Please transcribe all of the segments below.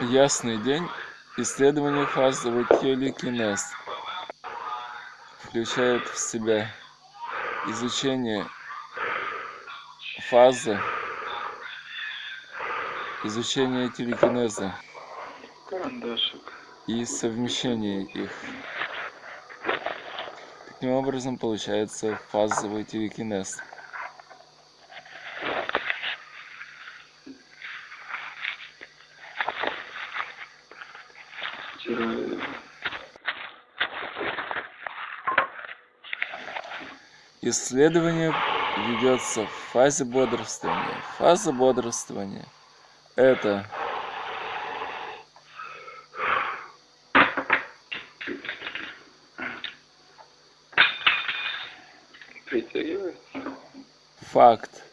ясный день. Исследование фазовый телекинез включает в себя изучение фазы изучение телекинеза и совмещение их. Таким образом получается фазовый телекинез исследование ведется в фазе бодрствования. Фаза бодрствования это факт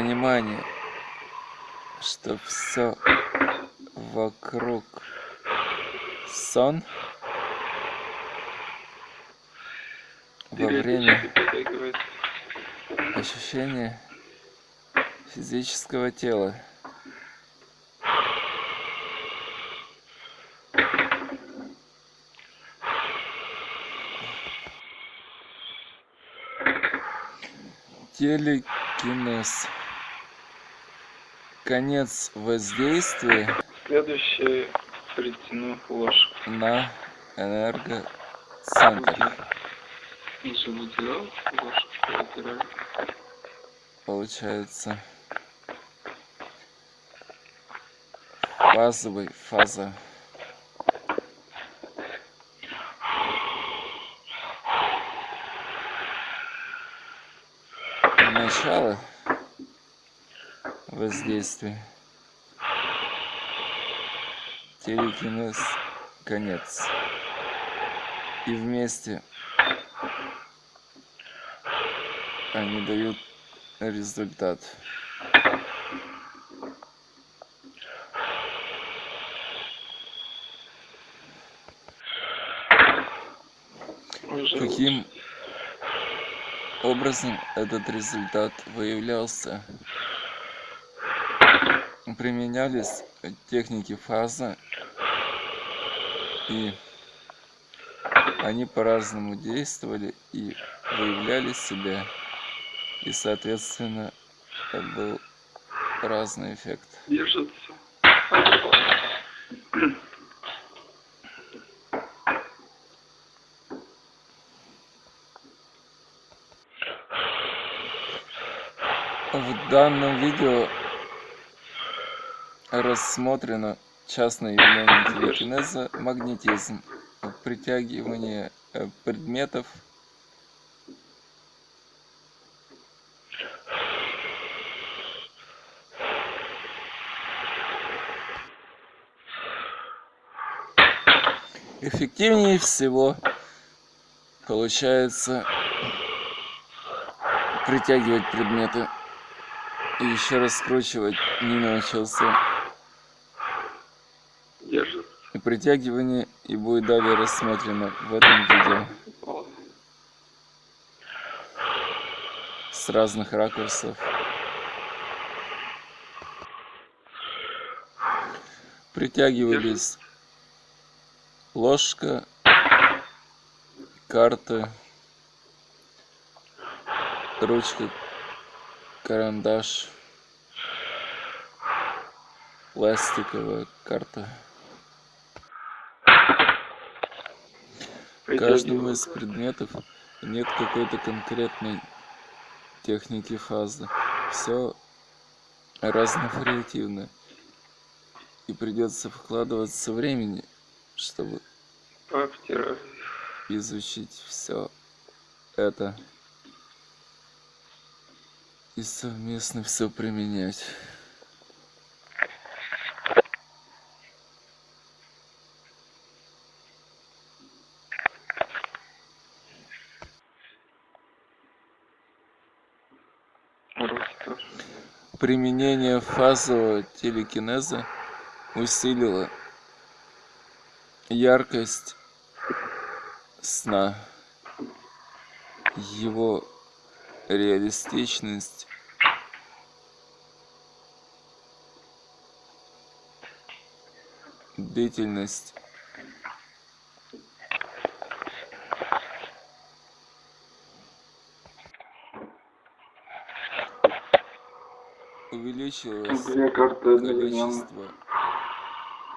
понимание что все вокруг сон во время ощущения физического тела. Телекинез конец воздействия следующее притяну ложку. на энергоцентр. Миша выделял ложку вытирали получается фазовый фаза. Начало воздействия телекинез конец. И вместе они дают результат. Каким образом этот результат выявлялся применялись техники фаза и они по-разному действовали и выявляли себя. И соответственно был разный эффект. Держится. В данном видео рассмотрено частное явление телекинеза магнетизм притягивание предметов. Эффективнее всего получается притягивать предметы и еще раскручивать не научился держит. И притягивание и будет далее рассмотрено в этом видео. С разных ракурсов. Притягивались ложка карта ручка карандаш пластиковая карта каждого из предметов нет какой-то конкретной техники фазы все разновариативно и придется вкладываться времени чтобы изучить все это. И совместно все применять применение фазового телекинеза усилило яркость сна, его реалистичность, длительность увеличилось количество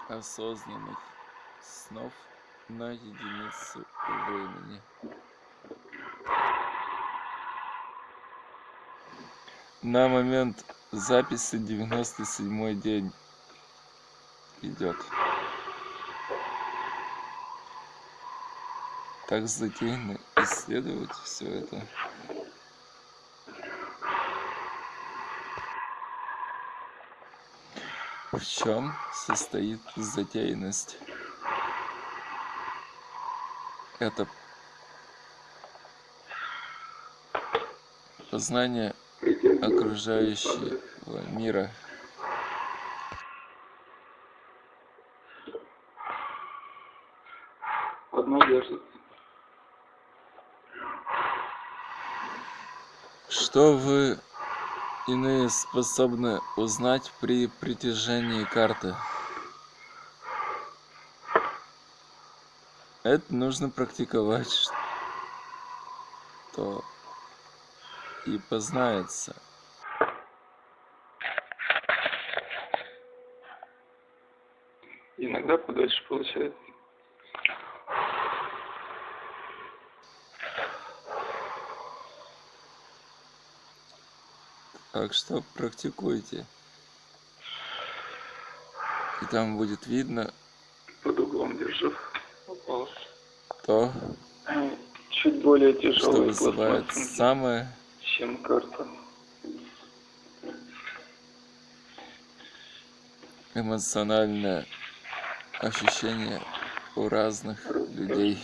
осознанных снов на единицу времени. На момент записи 97 день идет. Так затеяно исследовать все это. В чем состоит затеянность? Это познание окружающего мира. Что вы иные способны узнать при притяжении карты? Это нужно практиковать, что и познается. Иногда подольше получается. Так что практикуйте. И там будет видно Под углом держу. Попал. то, Чуть более что тяжелый вызывает пластмассовый, самое чем карта. эмоциональное ощущение у разных людей.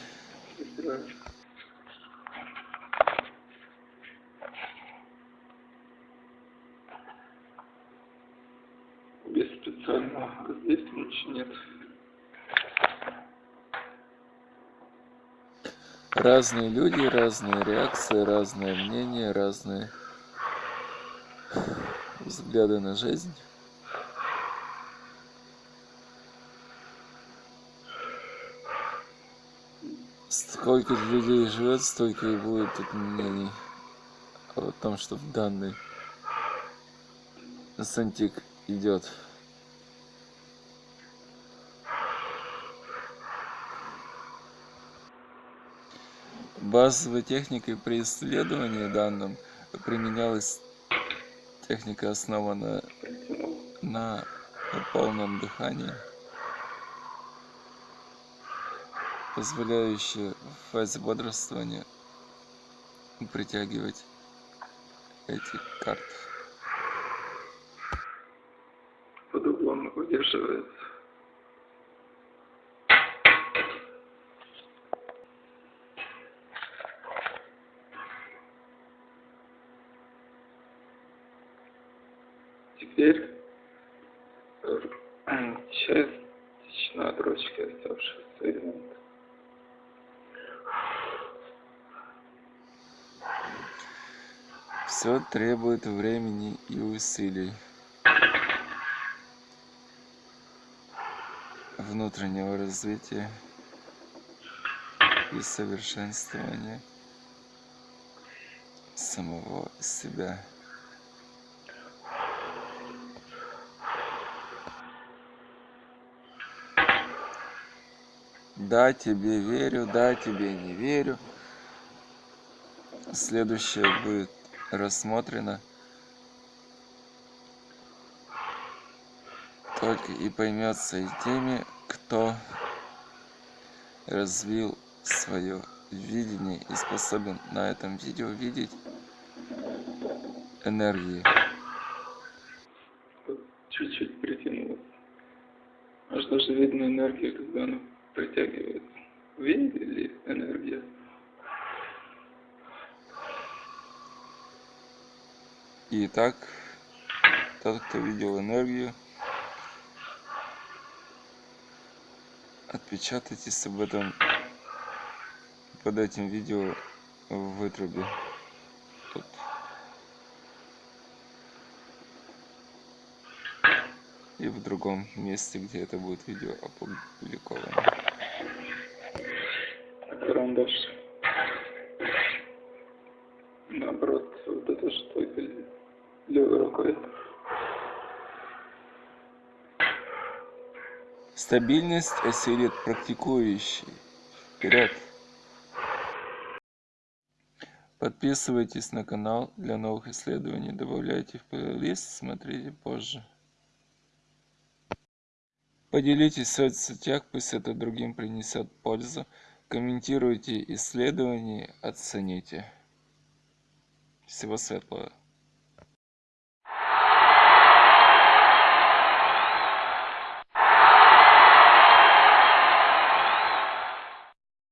Разные люди, разные реакции, разные мнения, разные взгляды на жизнь. Сколько людей живет, столько и будет тут мнений о том, что в данный сантик идет. Базовой техникой при исследовании данным применялась техника, основанная на полном дыхании, позволяющая в фазе бодрствования притягивать эти карты. Под углом удерживается. Теперь э, частично отрочки оставшихся элементов. Все требует времени и усилий. Внутреннего развития и совершенствования самого себя. Да, тебе верю, да, тебе не верю. Следующее будет рассмотрено. Только и поймется и теми, кто развил свое видение и способен на этом видео видеть энергии. Чуть-чуть притянулось. Аж даже видно энергию, когда она притягивается. Видели энергию? Итак, тот, кто видел энергию, Отпечатайтесь об этом под этим видео в вытрубе. Тут. И в другом месте, где это будет видео опубликовано. Карандаш. Наоборот, вот это что левой рукой. Стабильность осилит практикующий. Вперед! Подписывайтесь на канал для новых исследований, добавляйте в плейлист, смотрите позже. Поделитесь в соцсетях, пусть это другим принесет пользу. Комментируйте исследования, оцените. Всего светлого.